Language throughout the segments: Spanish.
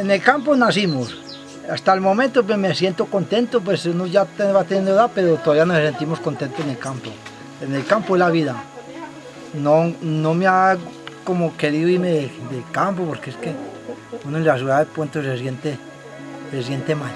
En el campo nacimos. Hasta el momento pues, me siento contento, pues uno ya va teniendo edad, pero todavía nos sentimos contentos en el campo. En el campo es la vida. No, no me ha como querido irme del, campo, porque es que uno en la ciudad de Puente se siente, se siente mal.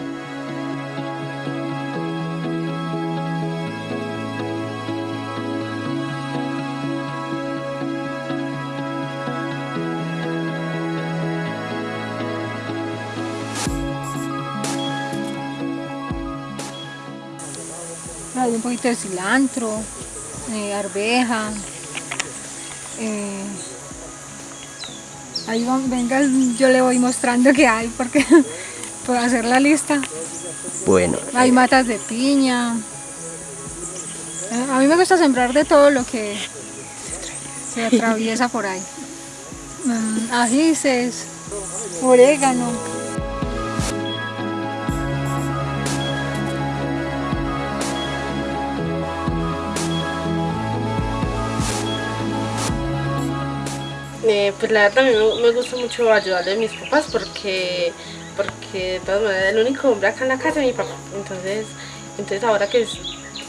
Un poquito de cilantro, eh, arveja. Eh, ahí venga, yo le voy mostrando qué hay porque puedo hacer la lista. Bueno. Hay matas de piña. Eh, a mí me gusta sembrar de todo lo que se atraviesa por ahí. Mm, ajices, orégano. Eh, pues la verdad a mí me, gusta mucho ayudarle a mis papás porque, porque de todas maneras el único hombre acá en la casa es mi papá. Entonces, entonces ahora que es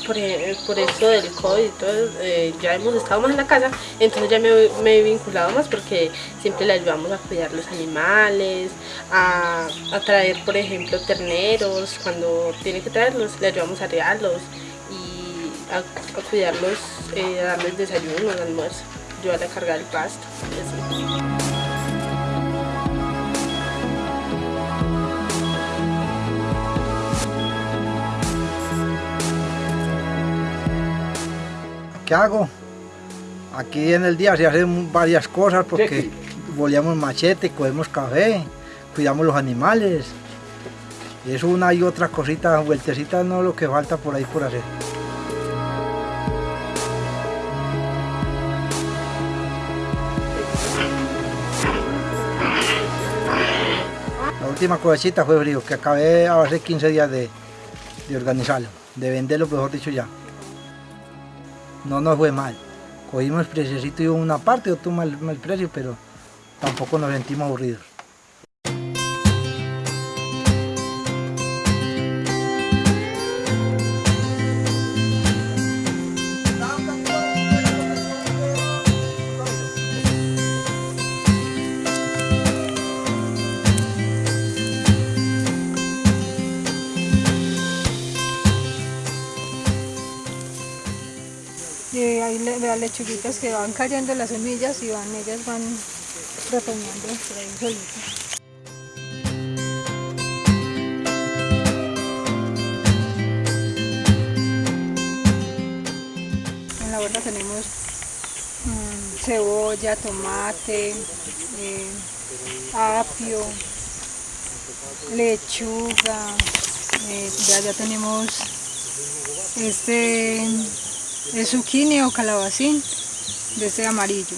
por, por eso del COVID y todo, eh, ya hemos estado más en la casa, entonces ya me, he vinculado más porque siempre le ayudamos a cuidar los animales, a, traer por ejemplo terneros, cuando tiene que traerlos, le ayudamos a rearlos y a, cuidarlos, eh, a darles desayuno, almuerzo ayudar a cargar el pasto. ¿Qué hago? Aquí en el día se hacen varias cosas porque boleamos machete, cogemos café, cuidamos los animales. Y eso una y otra cosita, vueltecita no es lo que falta por ahí por hacer. Última cosechita fue frío, que acabé hace 15 días de, organizarlo, de venderlo, mejor dicho ya. No nos fue mal. Cogimos el preciosito y una parte, otro mal, mal precio, pero tampoco nos sentimos aburridos. Las lechuguitas que van cayendo las semillas y van, ellas van retoñando por ahí solitas. En la huerta tenemos mm, cebolla, tomate, eh, apio, lechuga, eh, ya, ya tenemos este es zucchini o calabacín de ese amarillo.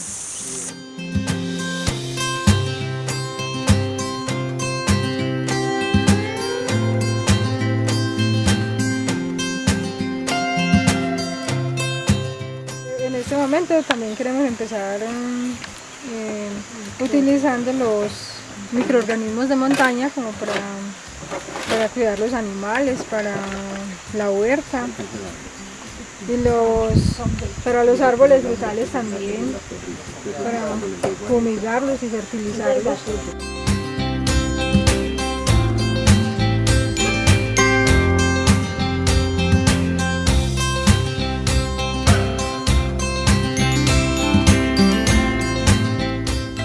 En este momento también queremos empezar eh, utilizando los microorganismos de montaña como para, para cuidar los animales, para la huerta y los para los árboles frutales también para fumigarlos y fertilizarlos.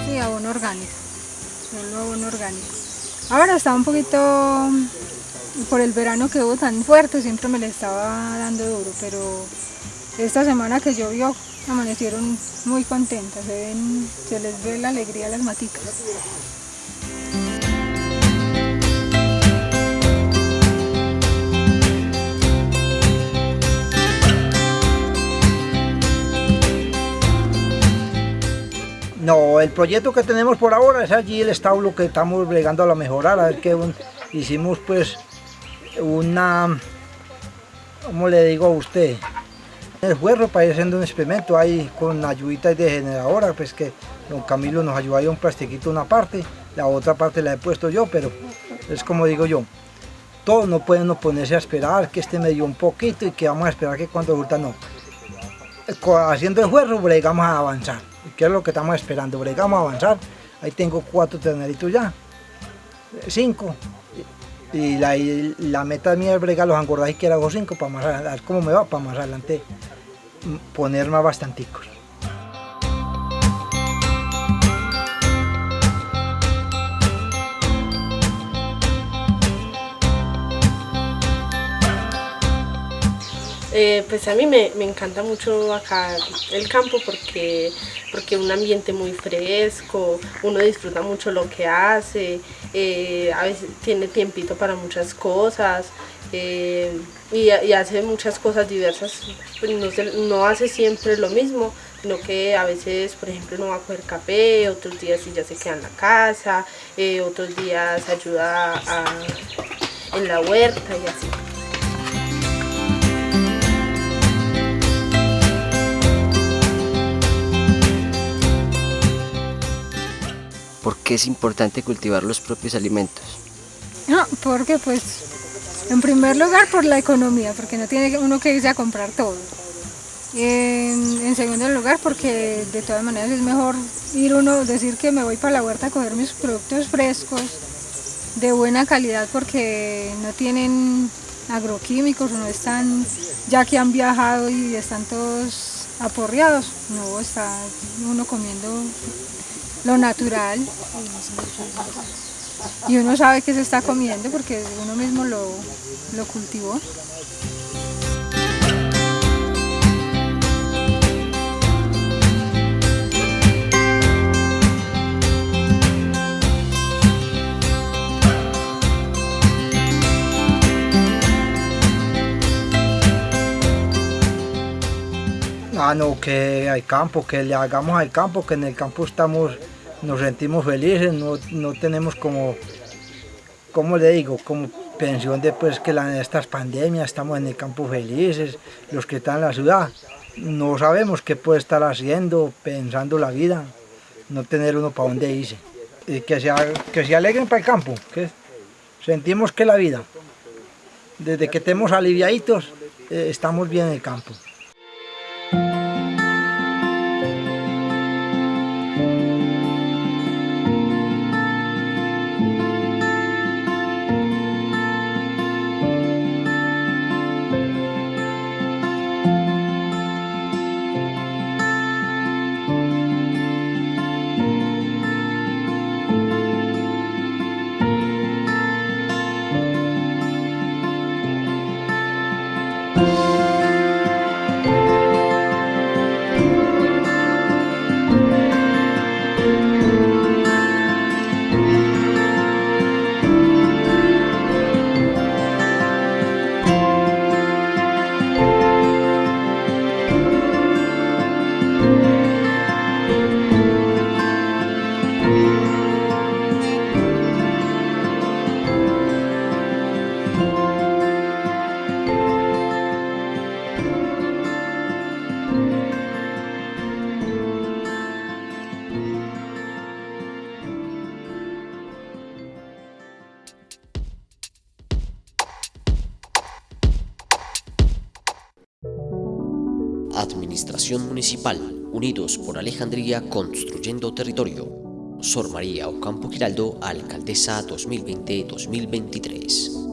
Sí abono orgánico. Solo abono orgánico. Ahora está un poquito por el verano que hubo tan fuerte siempre me le estaba dando duro, pero esta semana que llovió amanecieron muy contentas, se, se les ve la alegría a las maticas. No, el proyecto que tenemos por ahora es allí el establo que estamos bregando a la mejorar, a ver qué hicimos pues una, ¿cómo le digo a usted? El juego haciendo un experimento ahí con ayuditas de generadora, pues que don Camilo nos ayudó ahí un plastiquito una parte, la otra parte la he puesto yo, pero es como digo yo, todos no pueden ponerse a esperar que este me dio un poquito y que vamos a esperar que cuando resulta no. Haciendo el juego bregamos a avanzar. ¿Qué es lo que estamos esperando? Bregamos a avanzar. Ahí tengo cuatro terneritos ya, cinco. Y la, la meta mía es bregar los engordajes que hago cinco para más adelante, cómo me va para más adelante poner más bastanticos. Eh, pues a mí me, encanta mucho acá el campo porque porque un ambiente muy fresco, uno disfruta mucho lo que hace, eh, a veces tiene tiempito para muchas cosas eh, y, hace muchas cosas diversas, pues no, hace siempre lo mismo, sino que a veces, por ejemplo, no va a coger café, otros días sí ya se queda en la casa, otros días ayuda en la huerta y así. ¿Por qué es importante cultivar los propios alimentos? No, porque pues, en primer lugar por la economía, porque no tiene uno que irse a comprar todo. En, segundo lugar, porque de todas maneras es mejor ir uno, decir que me voy para la huerta a coger mis productos frescos, de buena calidad, porque no tienen agroquímicos, no están, ya que han viajado y están todos aporreados, no está uno comiendo lo natural y uno sabe que se está comiendo porque uno mismo lo, lo cultivó. Ah, no, que hay campo, que le hagamos al campo, que en el campo estamos nos sentimos felices, no, no tenemos como, como le digo, como pensión después que la, estas pandemias, estamos en el campo felices, los que están en la ciudad, no sabemos qué puede estar haciendo, pensando la vida, no tener uno para dónde irse. Que se, que se alegren para el campo, sentimos que la vida, desde que estemos aliviaditos, eh, estamos bien en el campo. Municipal, Unidos por Alejandría Construyendo Territorio. Sor María Ocampo Giraldo, Alcaldesa 2020-2023.